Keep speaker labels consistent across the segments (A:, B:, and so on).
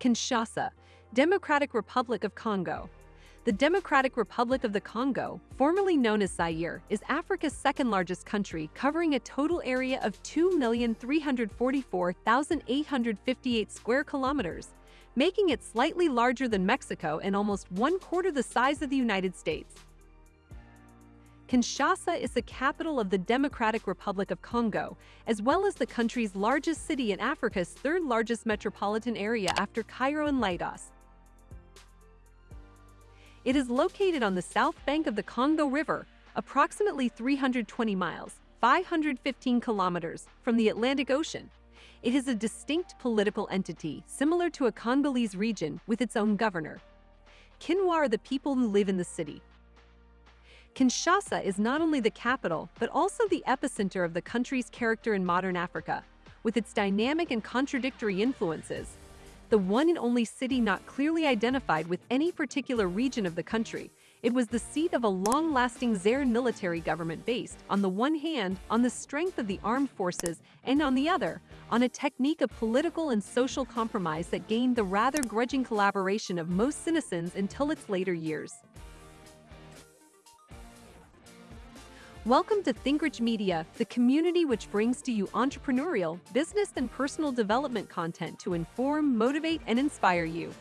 A: Kinshasa, Democratic Republic of Congo. The Democratic Republic of the Congo, formerly known as Zaire, is Africa's second largest country, covering a total area of 2,344,858 square kilometers, making it slightly larger than Mexico and almost one quarter the size of the United States. Kinshasa is the capital of the Democratic Republic of Congo, as well as the country's largest city and Africa's third largest metropolitan area after Cairo and Lagos. It is located on the south bank of the Congo River, approximately 320 miles 515 kilometers from the Atlantic Ocean. It is a distinct political entity, similar to a Congolese region with its own governor. Kinois are the people who live in the city. Kinshasa is not only the capital, but also the epicenter of the country's character in modern Africa, with its dynamic and contradictory influences. The one and only city not clearly identified with any particular region of the country, it was the seat of a long-lasting Zaire military government based, on the one hand, on the strength of the armed forces, and on the other, on a technique of political and social compromise that gained the rather grudging collaboration of most citizens until its later years. Welcome to ThinkRich Media, the community which brings to you entrepreneurial, business, and personal development content to inform, motivate, and inspire you.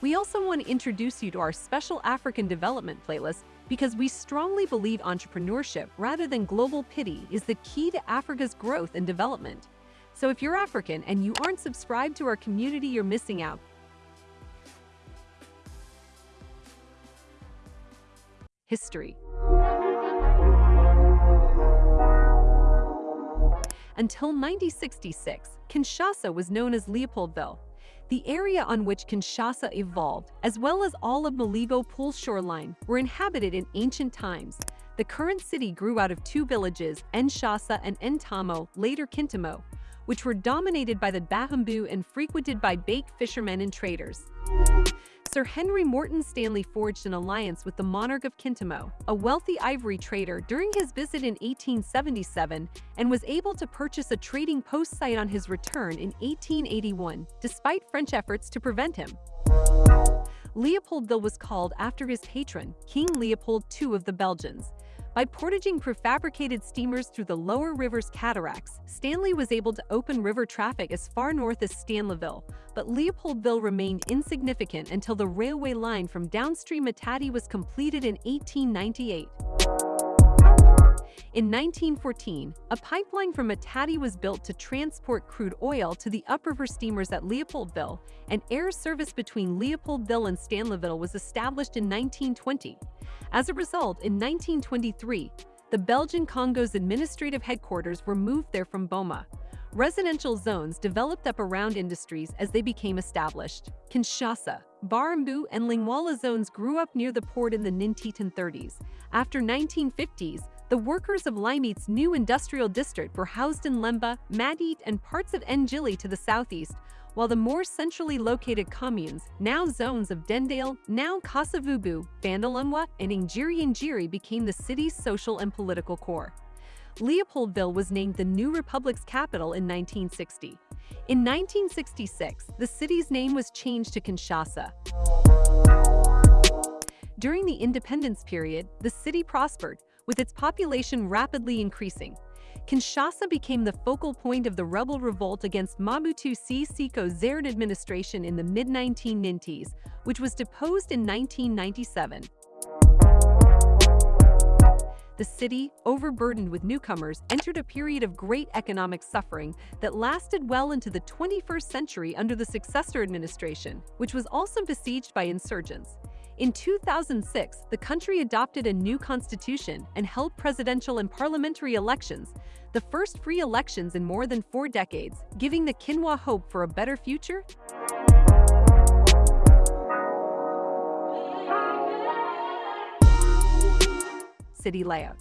A: We also want to introduce you to our special African development playlist because we strongly believe entrepreneurship rather than global pity is the key to Africa's growth and development. So if you're African and you aren't subscribed to our community, you're missing out. History Until 1966, Kinshasa was known as Leopoldville. The area on which Kinshasa evolved, as well as all of Malebo Pool shoreline, were inhabited in ancient times. The current city grew out of two villages, Nshasa and Ntamo, later Kintamo, which were dominated by the Bahumbu and frequented by bait fishermen and traders. Sir Henry Morton Stanley forged an alliance with the monarch of Kintamo, a wealthy ivory trader during his visit in 1877 and was able to purchase a trading post site on his return in 1881, despite French efforts to prevent him. Leopoldville was called after his patron, King Leopold II of the Belgians, by portaging prefabricated steamers through the lower river's cataracts, Stanley was able to open river traffic as far north as Stanleyville, but Leopoldville remained insignificant until the railway line from downstream Matadi was completed in 1898. In 1914, a pipeline from Matadi was built to transport crude oil to the upriver steamers at Leopoldville, and air service between Leopoldville and Stanleyville was established in 1920. As a result, in 1923, the Belgian Congo's administrative headquarters were moved there from Boma. Residential zones developed up around industries as they became established. Kinshasa, Barumbu, and Lingwala zones grew up near the port in the Nintitan 30s. After 1950s, the workers of Limete's new industrial district were housed in Lemba, Matete, and parts of Ndjili to the southeast, while the more centrally located communes, now zones of Dendale, now Kasavubu, Bandalungwa, and Ingiri became the city's social and political core. Leopoldville was named the new republic's capital in 1960. In 1966, the city's name was changed to Kinshasa. During the independence period, the city prospered, with its population rapidly increasing. Kinshasa became the focal point of the rebel revolt against Mobutu Sese Zere's administration in the mid-1990s, which was deposed in 1997. The city, overburdened with newcomers, entered a period of great economic suffering that lasted well into the 21st century under the successor administration, which was also besieged by insurgents. In 2006, the country adopted a new constitution and held presidential and parliamentary elections, the first free elections in more than four decades, giving the Kinois hope for a better future? City layout.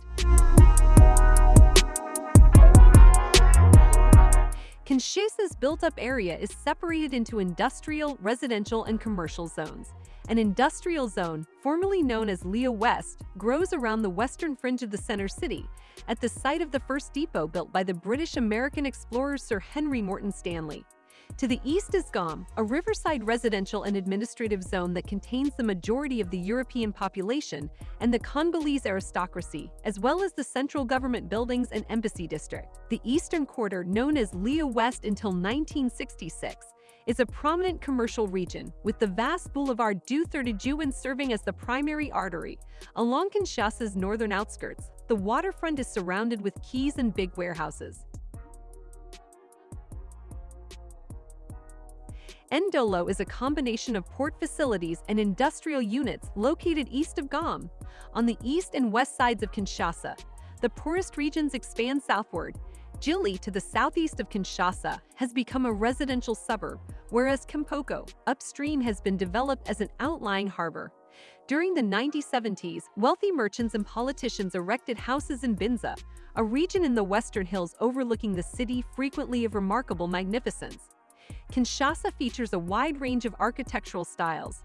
A: Kinshasa's built-up area is separated into industrial, residential, and commercial zones. An industrial zone, formerly known as Lea West, grows around the western fringe of the center city, at the site of the first depot built by the British-American explorer Sir Henry Morton Stanley. To the east is Gombe, a riverside residential and administrative zone that contains the majority of the European population and the Congolese aristocracy, as well as the central government buildings and embassy district. The eastern quarter, known as Lea West until 1966, is a prominent commercial region, with the vast boulevard du Thirty serving as the primary artery. Along Kinshasa's northern outskirts, the waterfront is surrounded with quays and big warehouses. Ndolo is a combination of port facilities and industrial units located east of Gombe. On the east and west sides of Kinshasa, the poorest regions expand southward. Djili, to the southeast of Kinshasa, has become a residential suburb, whereas Kimpoko, upstream has been developed as an outlying harbor. During the 1970s, wealthy merchants and politicians erected houses in Binza, a region in the western hills overlooking the city frequently of remarkable magnificence. Kinshasa features a wide range of architectural styles.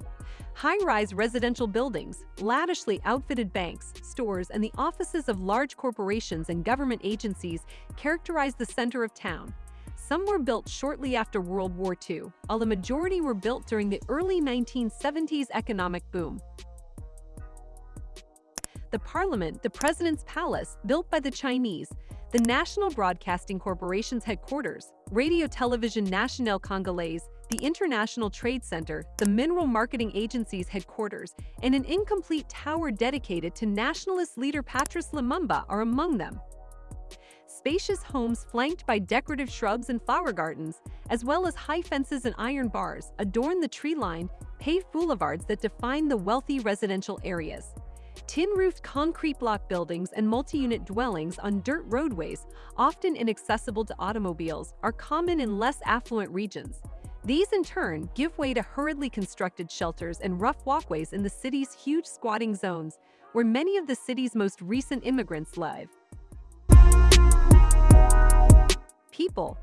A: High-rise residential buildings, lavishly outfitted banks, stores, and the offices of large corporations and government agencies characterize the center of town. Some were built shortly after World War II, while the majority were built during the early 1970s economic boom. The Parliament, the President's Palace, built by the Chinese, the National Broadcasting Corporation's headquarters, Radio Television Nationale Congolaise, the International Trade Center, the Mineral Marketing Agency's headquarters, and an incomplete tower dedicated to nationalist leader Patrice Lumumba are among them spacious homes flanked by decorative shrubs and flower gardens, as well as high fences and iron bars, adorn the tree-lined, paved boulevards that define the wealthy residential areas. Tin-roofed concrete block buildings and multi-unit dwellings on dirt roadways, often inaccessible to automobiles, are common in less affluent regions. These, in turn, give way to hurriedly constructed shelters and rough walkways in the city's huge squatting zones, where many of the city's most recent immigrants live. people.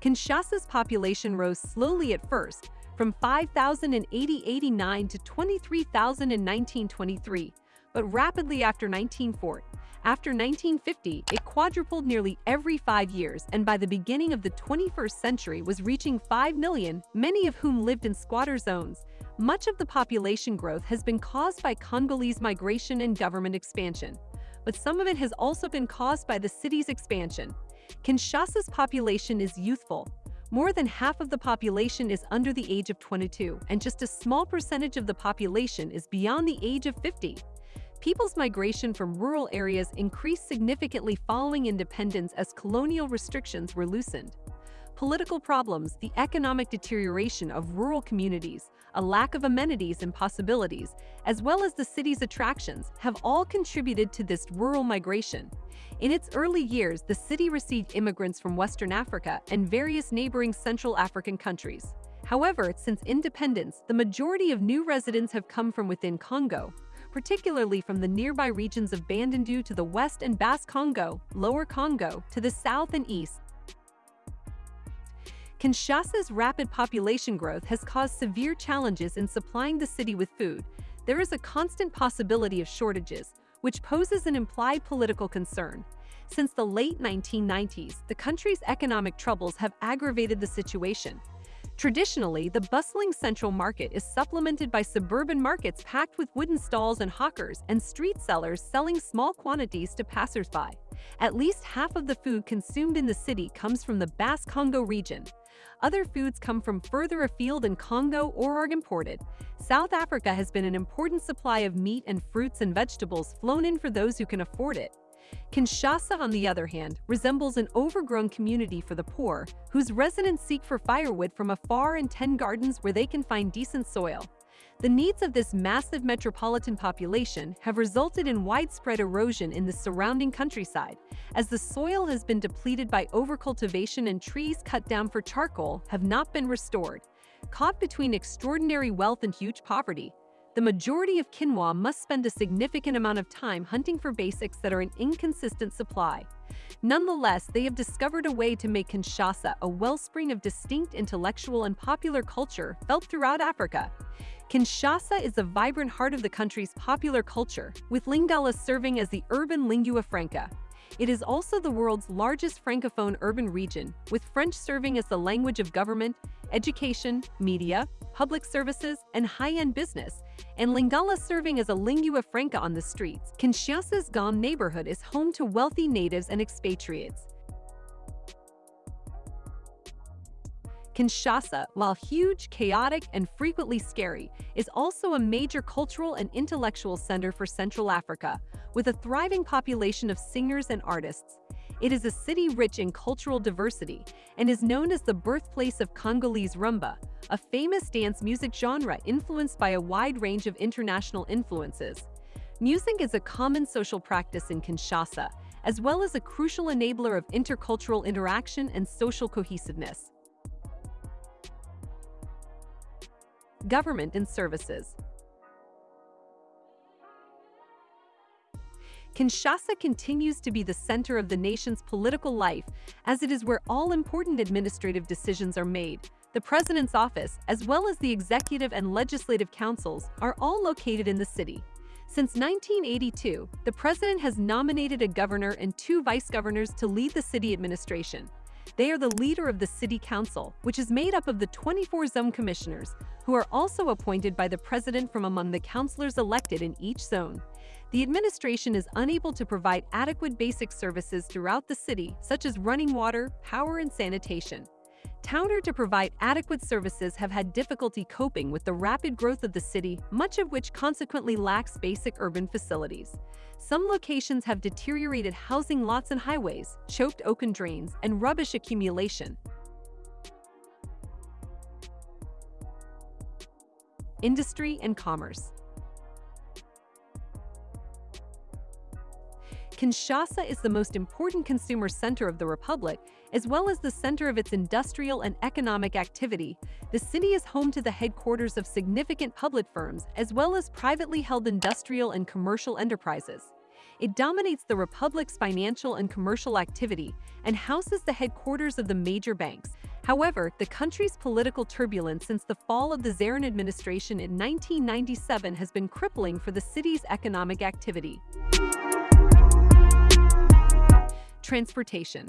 A: Kinshasa's population rose slowly at first, from 5,000 in 1889 to 23,000 in 1923, but rapidly after 1940. After 1950, it quadrupled nearly every five years and by the beginning of the 21st century was reaching 5 million, many of whom lived in squatter zones. Much of the population growth has been caused by Congolese migration and government expansion but some of it has also been caused by the city's expansion. Kinshasa's population is youthful. More than half of the population is under the age of 22, and just a small percentage of the population is beyond the age of 50. People's migration from rural areas increased significantly following independence as colonial restrictions were loosened. Political problems, the economic deterioration of rural communities, a lack of amenities and possibilities, as well as the city's attractions, have all contributed to this rural migration. In its early years, the city received immigrants from Western Africa and various neighboring Central African countries. However, since independence, the majority of new residents have come from within Congo, particularly from the nearby regions of Bandundu to the west and Basse Congo, Lower Congo to the south and east, Kinshasa's rapid population growth has caused severe challenges in supplying the city with food. There is a constant possibility of shortages, which poses an implied political concern. Since the late 1990s, the country's economic troubles have aggravated the situation. Traditionally, the bustling central market is supplemented by suburban markets packed with wooden stalls and hawkers and street sellers selling small quantities to passersby. At least half of the food consumed in the city comes from the Basse Congo region. Other foods come from further afield in Congo or are imported. South Africa has been an important supply of meat and fruits and vegetables flown in for those who can afford it. Kinshasa, on the other hand, resembles an overgrown community for the poor, whose residents seek for firewood from afar and tend gardens where they can find decent soil. The needs of this massive metropolitan population have resulted in widespread erosion in the surrounding countryside, as the soil has been depleted by overcultivation and trees cut down for charcoal have not been restored. Caught between extraordinary wealth and huge poverty, the majority of Kinois must spend a significant amount of time hunting for basics that are in inconsistent supply. Nonetheless, they have discovered a way to make Kinshasa a wellspring of distinct intellectual and popular culture felt throughout Africa. Kinshasa is the vibrant heart of the country's popular culture, with Lingala serving as the urban lingua franca. It is also the world's largest francophone urban region, with French serving as the language of government, education, media, public services, and high-end business, and Lingala serving as a lingua franca on the streets. Kinshasa's Gombe neighborhood is home to wealthy natives and expatriates. Kinshasa, while huge, chaotic, and frequently scary, is also a major cultural and intellectual center for Central Africa, with a thriving population of singers and artists. It is a city rich in cultural diversity and is known as the birthplace of Congolese rumba, a famous dance music genre influenced by a wide range of international influences. Music is a common social practice in Kinshasa, as well as a crucial enabler of intercultural interaction and social cohesiveness. Government and Services Kinshasa continues to be the center of the nation's political life, as it is where all important administrative decisions are made. The president's office, as well as the executive and legislative councils, are all located in the city. Since 1982, the president has nominated a governor and two vice-governors to lead the city administration. They are the leader of the city council, which is made up of the 24 zone commissioners, who are also appointed by the president from among the councillors elected in each zone the administration is unable to provide adequate basic services throughout the city, such as running water, power, and sanitation. Towner to provide adequate services have had difficulty coping with the rapid growth of the city, much of which consequently lacks basic urban facilities. Some locations have deteriorated housing lots and highways, choked open drains, and rubbish accumulation. Industry and Commerce Kinshasa is the most important consumer center of the republic, as well as the center of its industrial and economic activity. The city is home to the headquarters of significant public firms, as well as privately held industrial and commercial enterprises. It dominates the republic's financial and commercial activity and houses the headquarters of the major banks. However, the country's political turbulence since the fall of the Zarin administration in 1997 has been crippling for the city's economic activity. Transportation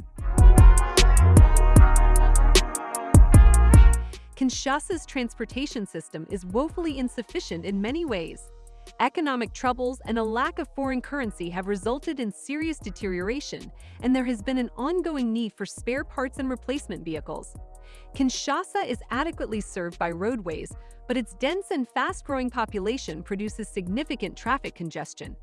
A: Kinshasa's transportation system is woefully insufficient in many ways. Economic troubles and a lack of foreign currency have resulted in serious deterioration, and there has been an ongoing need for spare parts and replacement vehicles. Kinshasa is adequately served by roadways, but its dense and fast-growing population produces significant traffic congestion.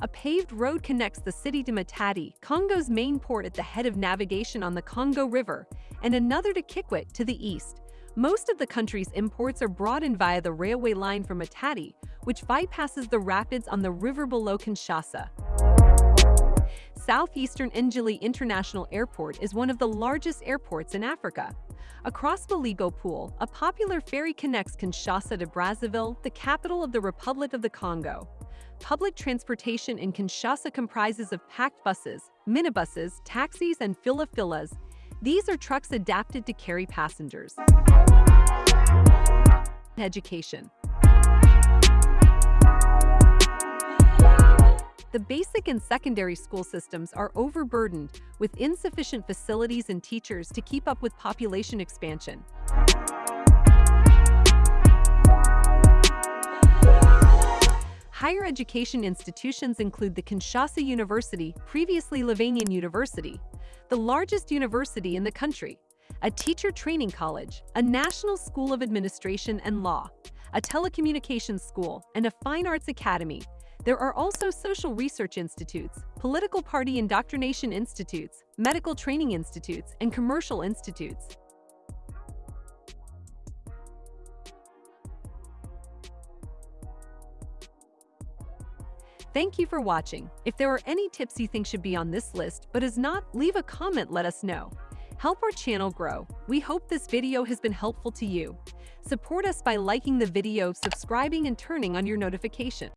A: A paved road connects the city to Matadi, Congo's main port at the head of navigation on the Congo River, and another to Kikwit to the east. Most of the country's imports are brought in via the railway line from Matadi, which bypasses the rapids on the river below Kinshasa. Southeastern Ndjili International Airport is one of the largest airports in Africa. Across Malebo Pool, a popular ferry connects Kinshasa to Brazzaville, the capital of the Republic of the Congo. Public transportation in Kinshasa comprises of packed buses, minibuses, taxis, and fula-fulas. These are trucks adapted to carry passengers. Education The basic and secondary school systems are overburdened with insufficient facilities and teachers to keep up with population expansion. Higher education institutions include the Kinshasa University, previously Lovanium University, the largest university in the country, a teacher training college, a national school of administration and law, a telecommunications school, and a fine arts academy, there are also social research institutes, political party indoctrination institutes, medical training institutes, and commercial institutes. Thank you for watching. If there are any tips you think should be on this list but is not, leave a comment let us know. Help our channel grow. We hope this video has been helpful to you. Support us by liking the video, subscribing, and turning on your notification.